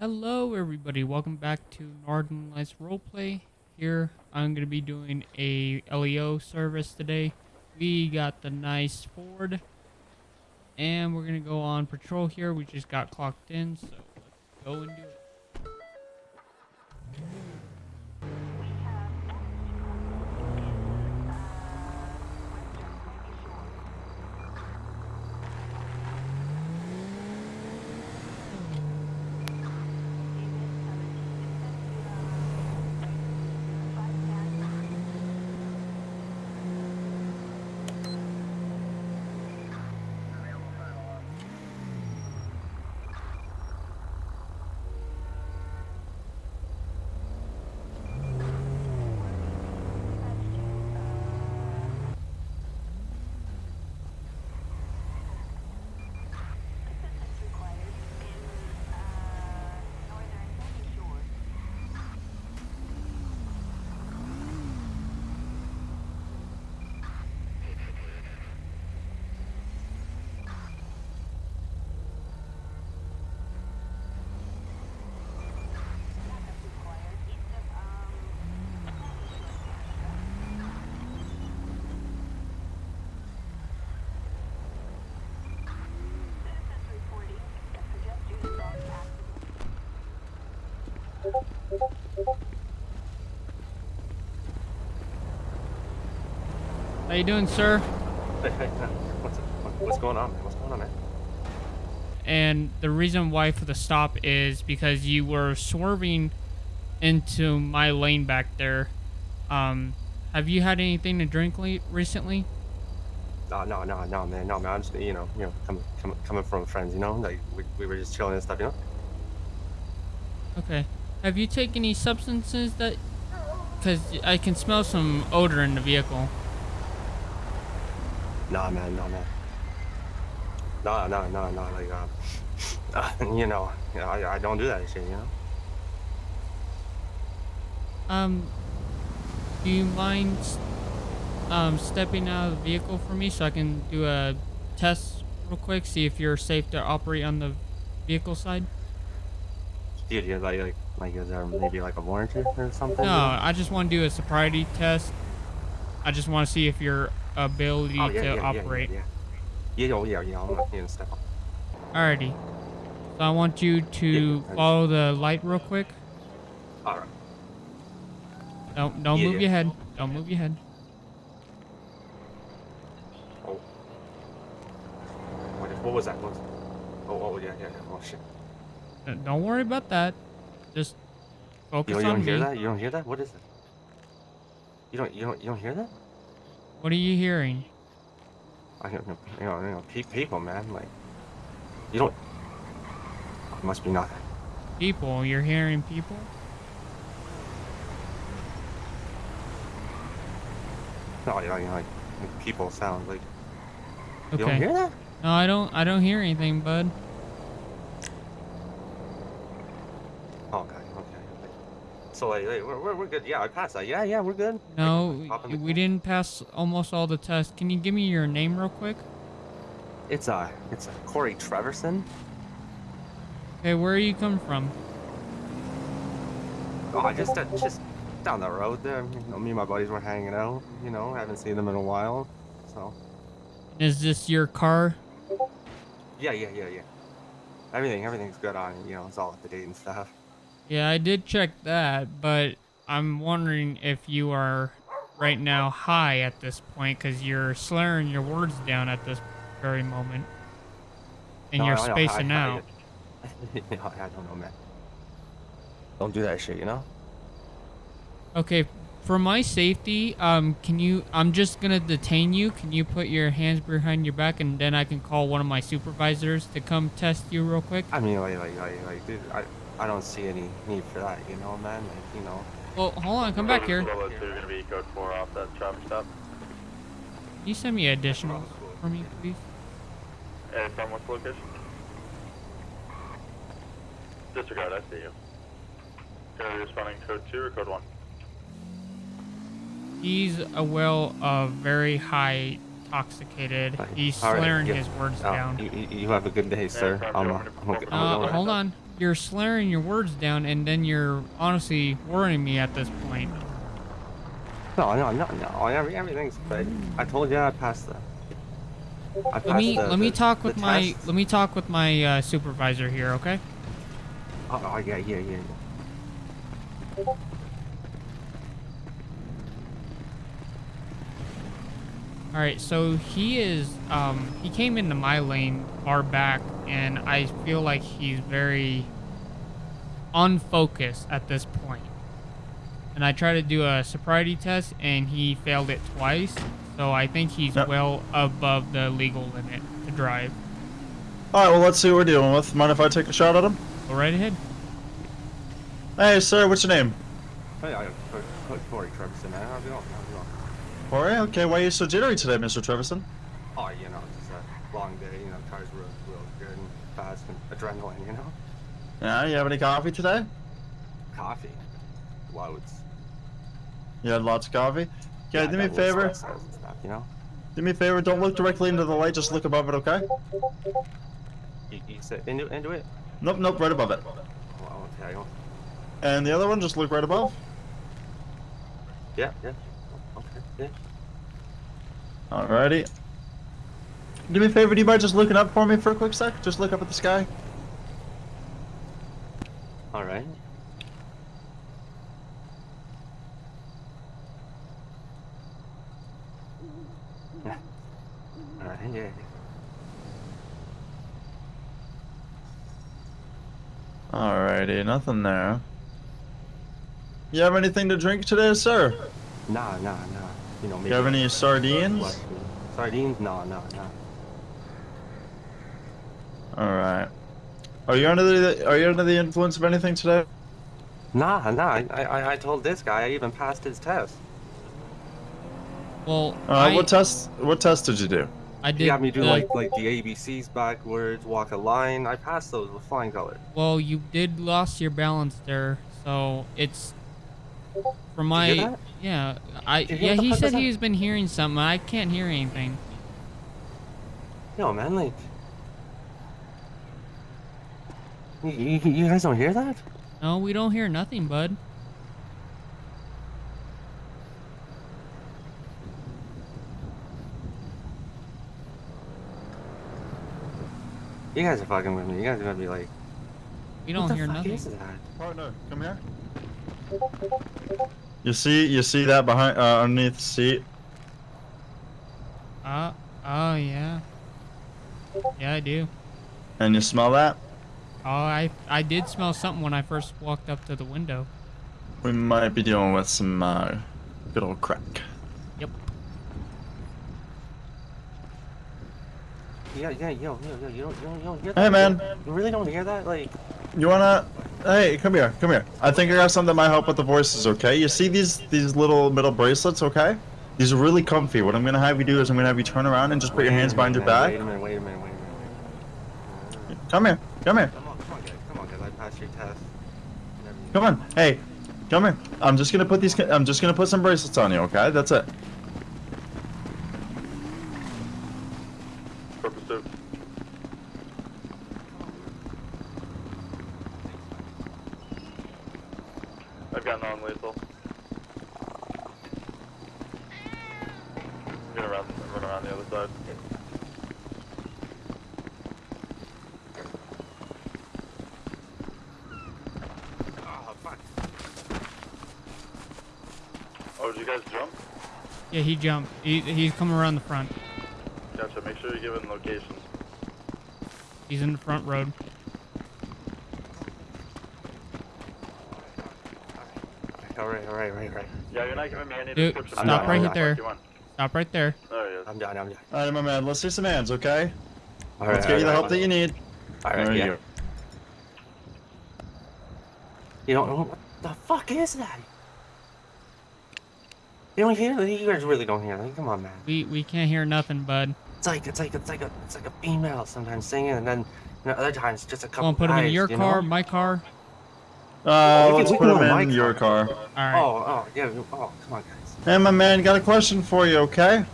Hello everybody, welcome back to Northern Lights Roleplay. Here, I'm going to be doing a LEO service today. We got the nice Ford, and we're going to go on patrol here. We just got clocked in, so let's go and do it. How you doing, sir? Hey, hey. What's, what's going on, man? What's going on, man? And the reason why for the stop is because you were swerving into my lane back there. Um, have you had anything to drink le- recently? No, no, no, no, man. No, man. I'm just, you know, you know, coming, coming, coming from friends, you know, like we, we were just chilling and stuff, you know. Okay. Have you taken any substances that? Because I can smell some odor in the vehicle. Nah, man, no, man. No, no, no, no. Like, uh, you know, I, I don't do that shit, you know. Um, do you mind um, stepping out of the vehicle for me so I can do a test real quick, see if you're safe to operate on the vehicle side? Dude, you like, like, like, is there maybe like a warranty or something? No, I just want to do a sobriety test. I just want to see if your ability Oh, yeah, to yeah, yeah, operate. Yeah, yeah, yeah, oh, yeah, yeah. I'm not gonna step up. Alrighty. So I want you to Yeah, follow the light real quick. All right. Don't don't Yeah, move yeah. your head. Don't move your head. Oh. What, what was that? What was Oh, oh, yeah, yeah, yeah. Oh shit. Don't worry about that. Just You focus don't, you on don't hear that? You don't hear that? What is it? You don't, you don't, you don't hear that? What are you hearing? I don't know, you know, you know, people, man, like, you don't. It must be nothing. People. You're hearing people. No, you know, you know, like, like people sound like. Okay. You don't hear that? No, I don't. I don't hear anything, bud. Oh, okay, okay. okay. So like, like we're, we're, we're good. Yeah, I passed that. Yeah, yeah, we're good. No, can hop in we we didn't pass almost all the tests. Can you give me your name real quick? It's uh, it's uh, Corey Treverson. Okay, where are you coming from? Oh, I just uh, just down the road there. You know, me and my buddies were hanging out. You know, haven't seen them in a while. So Is this your car? yeah, yeah, yeah, yeah. Everything, everything's good on. You know, it's all up to date and stuff. Yeah, I did check that, but I'm wondering if you are right now high at this point because you're slurring your words down at this very moment. And No, you're I know, I- spacing I- out. I don't know, man. Don't do that shit, you know? Okay, for my safety, um, can you? I'm just gonna detain you. Can you put your hands behind your back, and then I can call one of my supervisors to come test you real quick. I mean, like, like, like, like dude, I, I don't see any need for that, you know, man? Like, you know. Well, hold on, come back here. Level two, gonna be code four off that traffic stop. Can you send me additional for me, please? And from what location? Disregard, I see you. Gonna responding code two or code one? He's a well of very high intoxicated. He's All right, slurring yeah. his words Oh, down. You, you you have a good day, sir. sorry, I'm, you uh, want me I'm, I'm Uh, hold on. You're slurring your words down, and then you're honestly worrying me at this point. No, no, no, no. Every, everything's good. I told you I passed the. I passed Let me the, let me the- talk with my let me talk with my uh, supervisor here, okay? Oh, oh, yeah, yeah, yeah. yeah. All right, so he is um he came into my lane far back, and I feel like he's very unfocused at this point. And I tried to do a sobriety test, and he failed it twice. So I think he's Yep. well above the legal limit to drive. All right, well, let's see what we're dealing with. Mind if I take a shot at him? Go right ahead. Hey, sir, what's your name? Hey, I, I, Corey Trevisan, man. How's it going? How's it going? Corey. Okay, why are you so jittery today, Mr. Trevisan? Oh, you know, it's just a long day. You know, cars real, real good and fast and adrenaline. You know, Yeah, you have any coffee today? coffee, loads. You had lots of coffee? Yeah, Okay, I do me a favor. Stuff, you know, Do me a favor, don't look directly into the light, just look above it, okay? you, you sit into into it. Nope, nope, right above it. Well, okay. And the other one, just look right above. yeah, yeah. Okay, yeah. Alrighty. Do me a favor, do you mind just looking up for me for a quick sec? Just look up at the sky. All right. Yeah. All right. Yeah. Alrighty, nothing there. You have anything to drink today, sir? Nah, nah, nah. You know, maybe. You have any sardines? What? Sardines? No, no, no. Alright. Are you under the are you under the influence of anything today? Nah, nah. I, I, I told this guy I even passed his test. Well, Uh, I, what test what test did you do? I did. He got me do the- like like the ABCs backwards, walk a line. I passed those with flying colors. Well, you did lost your balance there, so it's from my hear that? yeah. I you yeah. He said he's been hearing something. I can't hear anything. No man, like. You, you, you guys don't hear that? No, we don't hear nothing, bud. You guys are fucking with me. You guys are gonna be like, We what don't the hear fuck nothing. is that? Partner, come here. You see you see that behind uh, underneath the seat? Uh, oh yeah. Yeah, I do. And you smell that? Oh, I I did smell something when I first walked up to the window. We might be dealing with some uh, good old crack. Yep. Yeah, yeah, yo, yo, yo, you don't, you don't, you don't hear Hey, man. You really don't hear that? Like, You wanna? Hey, come here, come here. I think I got something that might help with the voices. Okay? You see these these little metal bracelets? Okay? These are really comfy. What I'm gonna have you do is I'm gonna have you turn around and just put your wait a hands behind your back. Wait a minute, wait a minute, wait a minute. Come here, come here, Come on, come on, guys, come on, guys. I passed your test. Come on. Hey, come here. I'm just gonna put these. I'm just gonna put some bracelets on you. Okay? That's it. Purpose two. I've got non-lethal. I'm gonna run, run around the other side. Oh, fuck. Oh, did you guys jump? Yeah, he jumped. He he's coming around the front. Gotcha. Make sure you're giving locations. He's in the front road. All right, right, right, right. Yeah, you're not giving me any Dude, description. stop of right what there. fuck You want. Stop right there. There he is. I'm done, I'm done. All right, my man. Let's do some hands. Okay? All right, Let's get you the help that you need. All right, There you yeah. go. You don't know what the fuck is that? You don't hear? You guys really don't hear? Like, come on, man. We we can't hear nothing, bud. It's like it's like it's like a it's like a female sometimes singing, and then you know, other times just a couple. Come on, put him in your you car, know? my car. Uh, we can- let's put can them go in in your car. car. All right. Oh, oh, yeah. Oh, come on, guys. Hey, my man, got a question for you. Okay?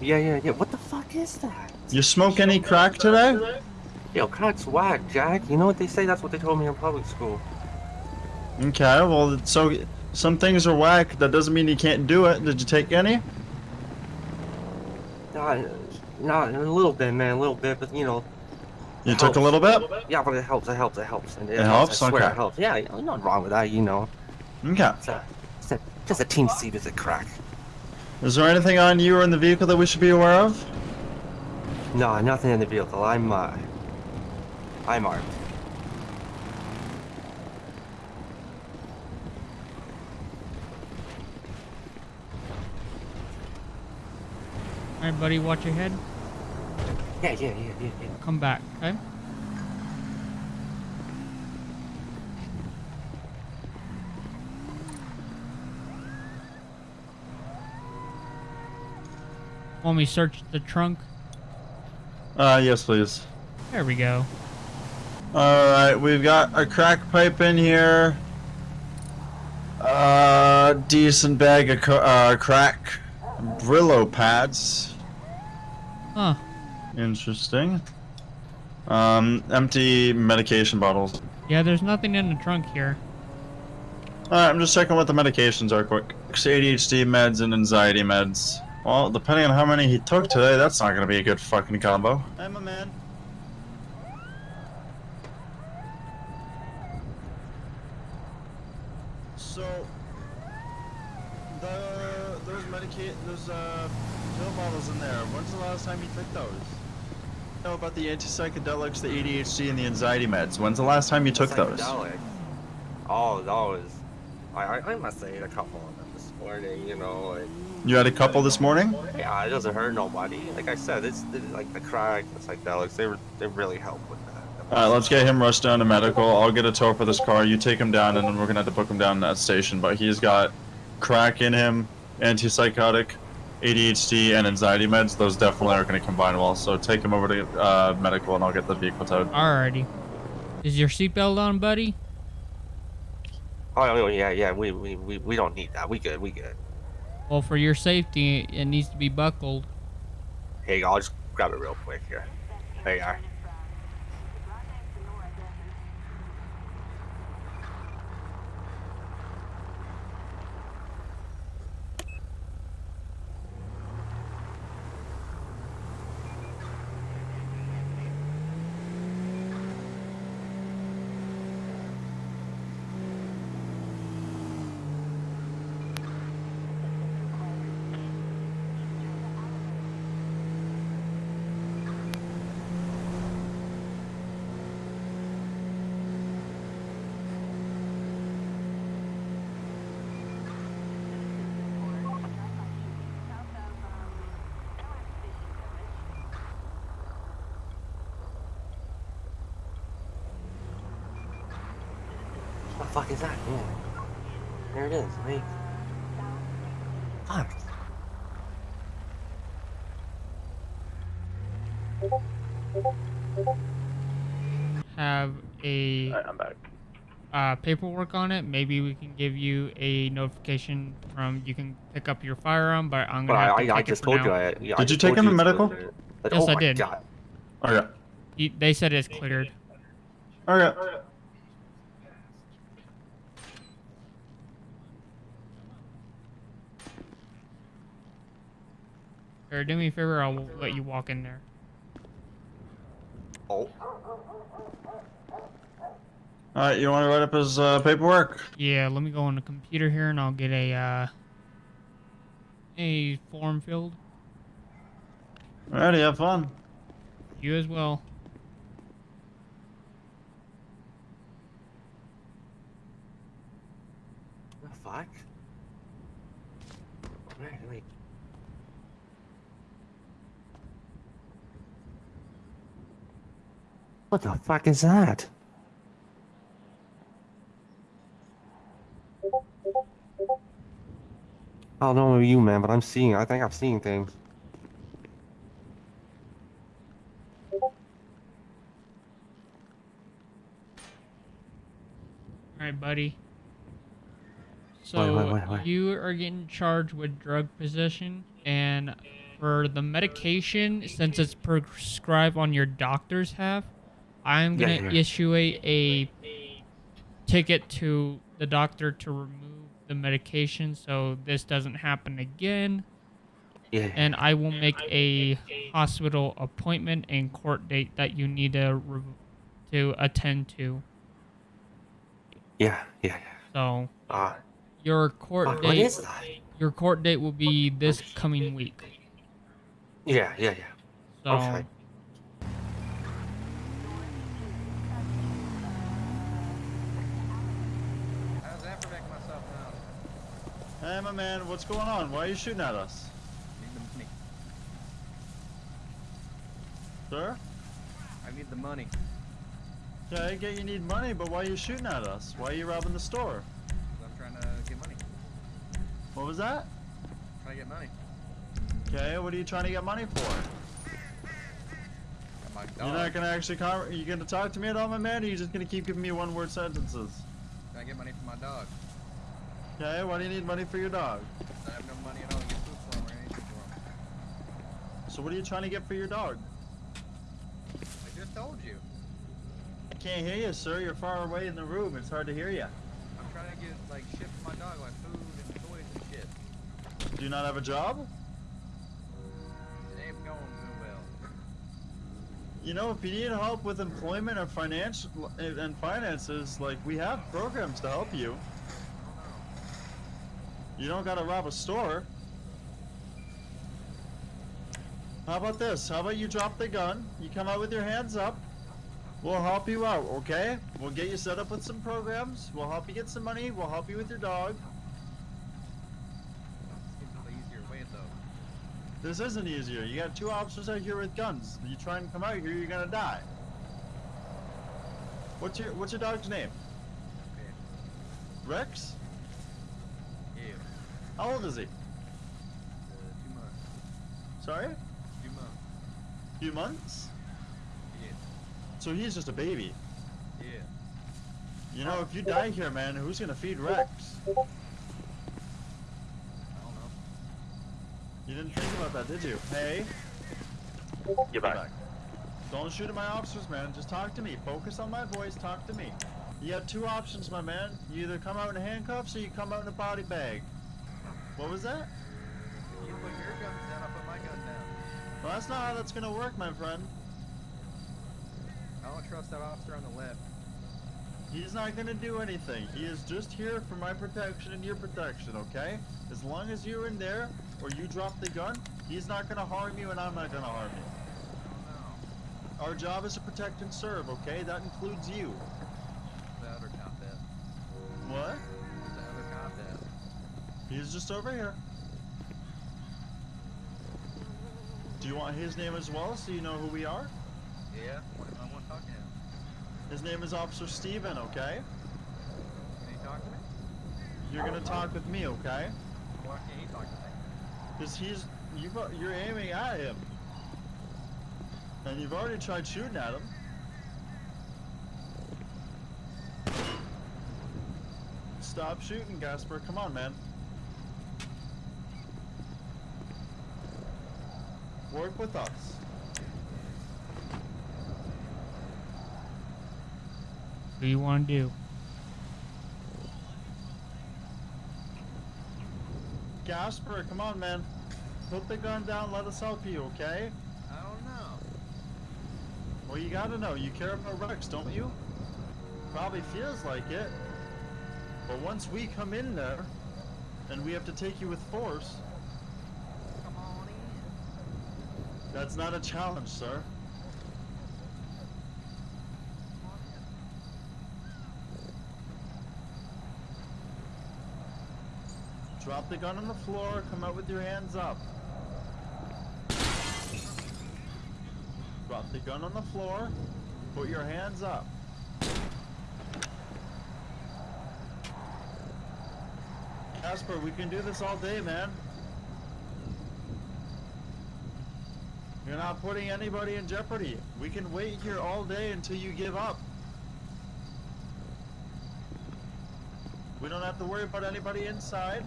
Yeah, yeah, yeah. What the fuck is that? You smoke any crack today? Yo, crack's whack, Jack. You know what they say? That's what they told me in public school. Okay, well, so some things are whack. That doesn't mean you can't do it. Did you take any? Not, not a little bit, man, a little bit, but you know. You it took a little bit? Yeah, but it helps. It helps. It helps. It, It helps? I swear Okay. it helps. Yeah, you know, nothing wrong with that. You know, Okay. it's a, it's a, just a teensy bit of crack. Is there anything on you or in the vehicle that we should be aware of? No, nothing in the vehicle. I'm, uh, I'm armed. All right, buddy, watch your head. Yeah, yeah, yeah, yeah, yeah. Come back, okay? Want me to search the trunk? Uh, yes, please. There we go. Alright, we've got a crack pipe in here. Uh, decent bag of uh, crack. Brillo pads. Huh. Interesting. Um, empty medication bottles. Yeah, there's nothing in the trunk here. Alright, I'm just checking what the medications are quick. ADHD meds and anxiety meds. Well, depending on how many he took today, that's not gonna be a good fucking combo. I'm a man. So, the those medicate those uh pill bottles in there. When's the last time you took those? Know about the anti-psychedelics, the ADHD, and the anxiety meds. When's the last time you took those? Oh, those. I, I, I must say a couple of them this morning. You know, like, You had a couple this morning. yeah, it doesn't hurt nobody. Like I said, it's, it's like the crack, the psychedelics. They were, they really help with that. Alright, let's get him rushed down to medical. I'll get a tow for this car. You take him down, and then we're gonna have to book him down at that station. But he's got crack in him, antipsychotic, ADHD, and anxiety meds. Those definitely aren't gonna combine well. So take him over to uh, medical, and I'll get the vehicle towed. Alrighty. Is your seatbelt on, buddy? Oh, oh, yeah, yeah. We, we, we, we don't need that. We good. We good. Well, for your safety, it needs to be buckled. Hey, I'll just grab it real quick here. There you are. What the fuck is that? Yeah. There it is. Wait. Fuck. Have a Alright, I'm back. uh, paperwork on it. Maybe we can give you a notification from you can pick up your firearm, but I'm gonna have I, to I, I take it just for told now. you. I, yeah, I Did you take him to medical? filtered. But- Yes, oh I my did. God. Okay. He- They said it's cleared. Okay. Or do me a favor, I'll let you walk in there. Oh. Alright, you want to write up his uh, paperwork? Yeah, let me go on the computer here and I'll get a uh, a form filled. Alrighty, have fun. You as well. The fuck? Wait, wait. What the fuck is that? I don't know you, man, but I'm seeing. I think I'm seeing things. Alright, buddy. So wait, wait, wait. you are getting charged with drug possession and for the medication, since it's prescribed on your doctor's half, I'm gonna yeah. issue a, a ticket to the doctor to remove the medication so this doesn't happen again. Yeah. And I will make a hospital appointment and court date that you need to re- to attend to. Yeah. Yeah. Yeah. So Uh, your court what- date what is that? your court date will be this coming week. Yeah. Yeah. Yeah. So man, what's going on? Why are you shooting at us? Need the money. Sir? I need the money. Yeah, I get you need money, but why are you shooting at us? Why are you robbing the store? I'm trying to get money. What was that? Trying to get money. Okay, what are you trying to get money for? My dog. You're not gonna actually con- are you gonna talk to me at all, my man, or are you just gonna keep giving me one word sentences? Trying to get money for my dog. Okay, why do you need money for your dog? I have no money at all to get food for him or anything for him. So what are you trying to get for your dog? I just told you. I can't hear you, sir. You're far away in the room. It's hard to hear you. I'm trying to get like shit for my dog, like food and toys and shit. Do you not have a job? It ain't going too well. You know, if you need help with employment or financial and finances, like we have programs to help you. You don't gotta rob a store. How about this? How about you drop the gun? You come out with your hands up. We'll help you out, okay? We'll get you set up with some programs. We'll help you get some money. We'll help you with your dog. Seems a little easier way though. This isn't easier. You got two officers out here with guns. You try and come out here, you're gonna die. What's your What's your dog's name? Rex? Yeah. How old is he? Uh, two months. Sorry? Two months. Few months? Yeah. So he's just a baby. Yeah. You know, if you die here, man, who's gonna feed Rex? I don't know. You didn't think about that, did you? Hey, Get get back. back. Don't shoot at my officers, man. Just talk to me. Focus on my voice. Talk to me. You have two options, my man. You either come out in handcuffs or you come out in a body bag. What was that? You put your guns down, I put my gun down. Well, that's not how that's gonna work, my friend. I don't trust that officer on the left. He's not gonna do anything. He is just here for my protection and your protection, okay? As long as you're in there or you drop the gun, he's not gonna harm you and I'm not gonna harm you. Our job is to protect and serve, okay? That includes you. He's just over here. Do you want his name as well so you know who we are? Yeah. I want, to talk to him. His name is Officer Steven, okay? Can he talk to me? You're gonna talk with me, okay? Why can't he talk to me? Because he's you've, you're aiming at him. And you've already tried shooting at him. Stop shooting, Gasper. Come on, man. Work with us. what do you want to do? Gasper, come on, man. Put the gun down. Let us help you, okay? I don't know. Well, you gotta know. You care about Rex, don't you? Probably feels like it. But once we come in there, and we have to take you with force, Come on in. That's not a challenge, sir. Drop the gun on the floor. Come out with your hands up. Drop the gun on the floor. Put your hands up. Casper, we can do this all day, man. You're not putting anybody in jeopardy. We can wait here all day until you give up. We don't have to worry about anybody inside.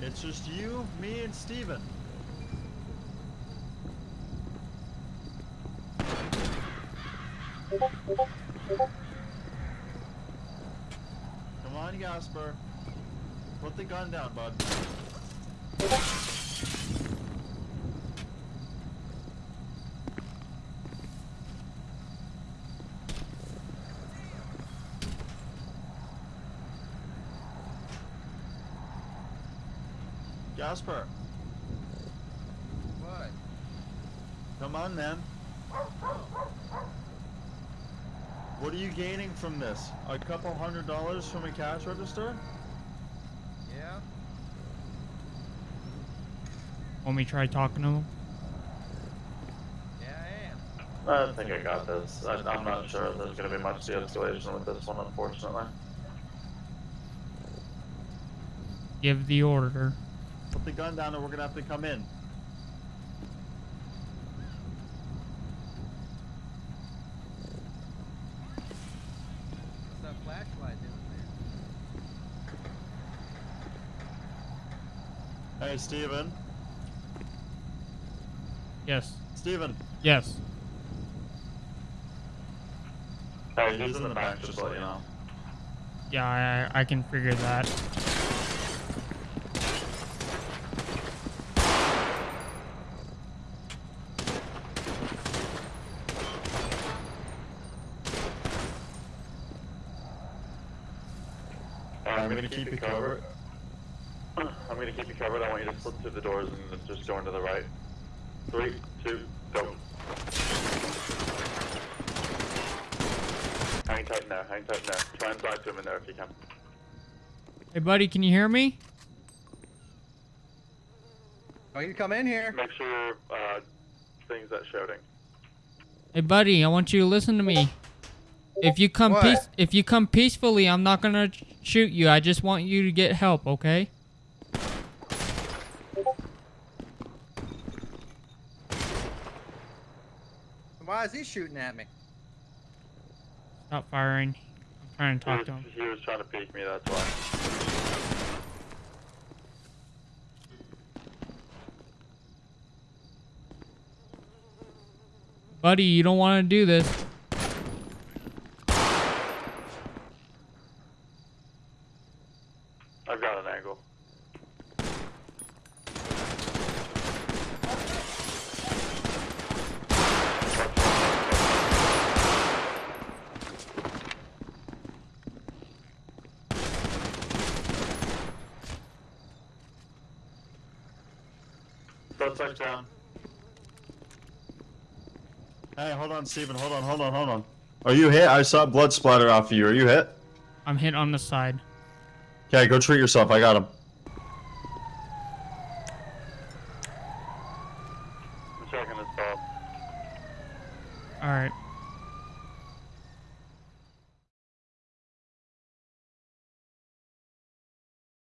It's just you, me, and Steven. Come on, Gasper. Put the gun down, bud. Gasper, What? come on, man. What are you gaining from this? A couple hundred dollars from a cash register? Yeah? Want me to try talking to him? Yeah, I am. I think I got this. I, I'm not sure if there's going to be much de-escalation with this one, unfortunately. Give the order. Put the gun down and we're gonna have to come in. What's that flashlight doing there? Hey, Steven. Yes. Steven. Yes. Hey, he's in the back, just to let you know. Yeah, I, I can figure that. Keep you covered. I'm going to keep you covered. I want you to slip through the doors and just go into the right. Three, two, go. Hang tight in there, hang tight in there. Try and drive to him in there if you can. Hey, buddy, can you hear me? I want you to come in here. Make sure uh, things that shouting. Hey, buddy, I want you to listen to me. If you come peace, if you come peacefully, I'm not gonna shoot you. I just want you to get help, okay? Why is he shooting at me? Stop firing. I'm trying to talk was, to him. he was trying to peek me, that's why. Buddy, you don't want to do this. I've got an angle. Suspect down. Hey, hold on, Steven. Hold on, hold on, hold on. Are you hit? I saw blood splatter off of you. Are you hit? I'm hit on the side. Okay, go treat yourself. I got him.